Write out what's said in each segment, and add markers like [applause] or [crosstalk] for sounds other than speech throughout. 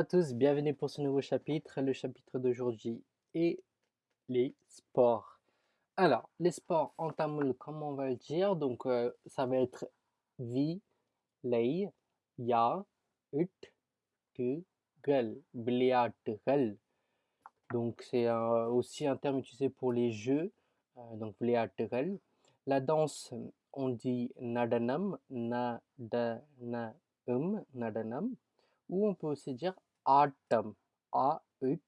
à tous, bienvenue pour ce nouveau chapitre, le chapitre d'aujourd'hui et les sports. Alors, les sports en tamoul, comment on va le dire? Donc, euh, ça va être vi, lei, ya, ut, tu, gel, gal. Donc, c'est aussi un terme utilisé pour les jeux, euh, donc gal. La danse, on dit nadanam, nadanam, nadanam, ou on peut aussi dire Atom. A, ut,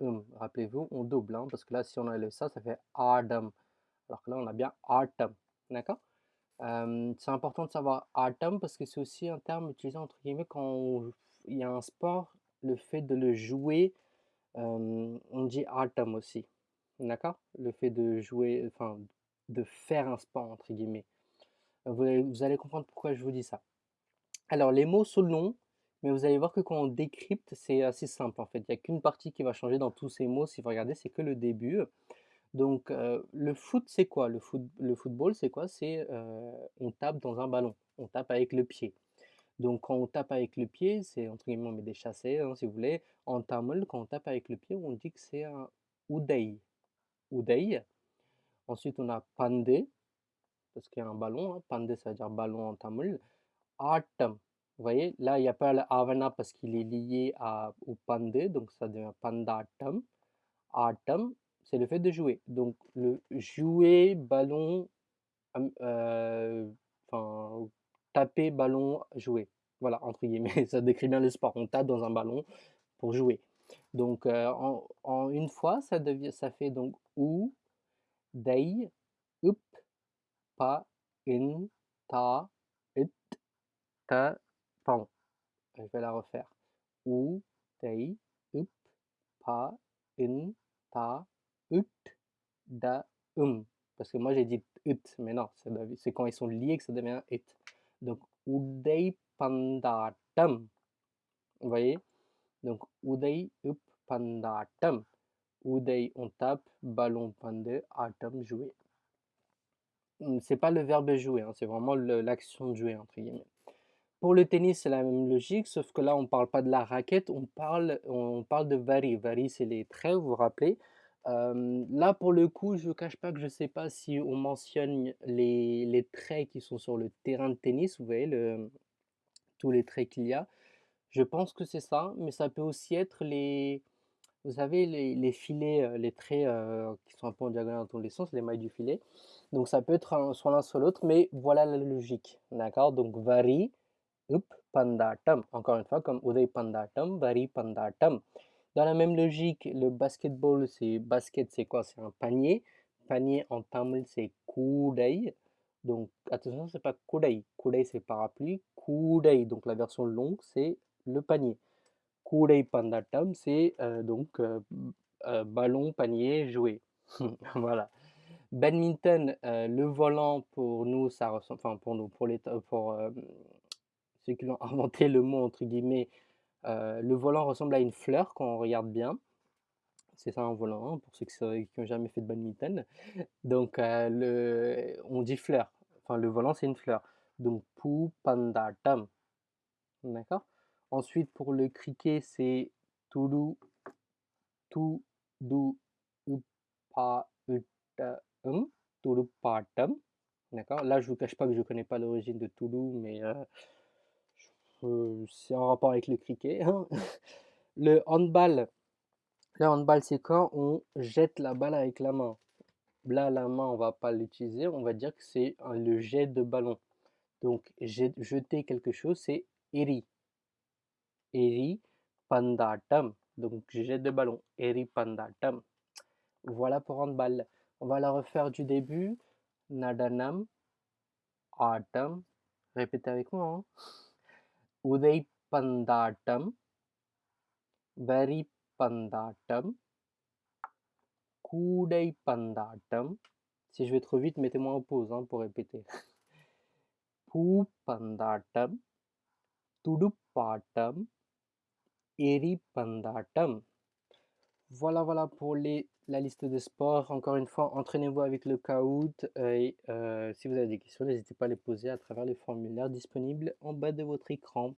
um. Rappelez-vous, on double, hein, parce que là, si on enlève ça, ça fait Adam. Alors que là, on a bien Atom. D'accord? C'est important de savoir Atom parce que c'est aussi un terme utilisé entre guillemets quand il y a un sport, le fait de le jouer, on dit Atom aussi. D'accord? Le fait de jouer, enfin, de faire un sport entre guillemets. Vous, vous allez comprendre pourquoi je vous dis ça. Alors, les mots longs, mais vous allez voir que quand on décrypte, c'est assez simple en fait. Il n'y a qu'une partie qui va changer dans tous ces mots. Si vous regardez, c'est que le début. Donc euh, le foot, c'est quoi? Le, foot, le football, c'est quoi? C'est euh, on tape dans un ballon. On tape avec le pied. Donc quand on tape avec le pied, c'est entre guillemets on met des chassés, hein, si vous voulez. En tamil, quand on tape avec le pied, on dit que c'est un udai. Udai. Ensuite, on a pandé, parce qu'il y a un ballon. Hein. Pandé, ça veut dire ballon en tamil. Atam, vous voyez, là, il n'y a pas l'avana parce qu'il est lié à, au pandé, donc ça devient pandatam. Atam, c'est le fait de jouer. Donc, le jouer, ballon, euh, enfin, taper, ballon, jouer. Voilà, entre guillemets, [laughs] ça décrit bien le sport. On tape dans un ballon pour jouer. Donc, euh, en, une fois, ça, devient, ça fait donc ou, dei, up, pa, in, ta, it, ta, Pardon, je vais la refaire. U, tei, up, pa, in, ta, ut, da, um. Parce que moi j'ai dit ut, mais non, c'est quand ils sont liés que ça devient it. Donc, udei pandatam. Vous voyez? Donc, udei up pandatam. Udei on tape, ballon pande, atam jouer. Hmm, c'est pas le verbe jouer, hein, c'est vraiment l'action de jouer entre guillemets. Pour le tennis, c'est la même logique, sauf que là, on ne parle pas de la raquette, on parle, on parle de vari. Vari, c'est les traits, vous vous rappelez? là, pour le coup, je ne cache pas que je ne sais pas si on mentionne les, les, traits qui sont sur le terrain de tennis, vous voyez, tous les traits qu'il y a. Je pense que c'est ça, mais ça peut aussi être les, vous savez, les, filets, euh, les traits euh, qui sont un peu en diagonale dans tous les sens, les mailles du filet. Donc ça peut être soit l'un soit l'autre, mais voilà la logique, d'accord? Donc vari, up pandatam. Encore une fois, comme uday pandatam, vari pandatam. Dans la même logique, le basketball, c'est basket, c'est quoi? C'est un panier. Panier en tamil, c'est kudai. Donc attention, c'est pas kudai. Kudai, c'est parapluie. Kudai, donc la version longue, c'est le panier. Kudai pandatam, c'est euh, donc euh, euh, ballon, panier, jouet. [laughs] voilà. Badminton, le volant pour nous, ça ressemble, enfin pour nous, pour les, pour ceux qui ont [laughs] inventé le mot entre guillemets, euh, le volant ressemble à une fleur quand on regarde bien. C'est ça un volant, hein, pour ceux qui n'ont jamais fait de badminton. Donc euh, le, on dit fleur. Enfin le volant c'est une fleur. Donc pu pandatam. D'accord? Ensuite pour le cricket c'est tudu, tu, du, upa, um. D'accord? Là je vous cache pas que je connais pas l'origine de Toulouse, mais euh, c'est en rapport avec le cricket. Hein. [laughs] Le handball, le handball c'est quand on jette la balle avec la main. Là, la main, on va pas l'utiliser, on va dire que c'est le jet de ballon. Donc, jeter quelque chose, c'est eri. Eri pandatam. Donc, jet de ballon. Eri pandatam. Voilà pour handball. On va la refaire du début. Nadanam, atam. Répétez avec moi. Hein. உதைப்பந்தாட்டம் வரிப்பந்தாட்டம் கூடைப்பந்தாட்டம் Si je vais trop vite, mettez-moi en pause hein, pour répéter. [laughs] பூப்பந்தாட்டம் துடுப்பாட்டம் எரிப்பந்தாட்டம் Voilà, voilà pour les, la liste de sports. Encore une fois, entraînez-vous avec le Kahoot. Et euh, si vous avez des questions, n'hésitez pas à les poser à travers les formulaires disponibles en bas de votre écran.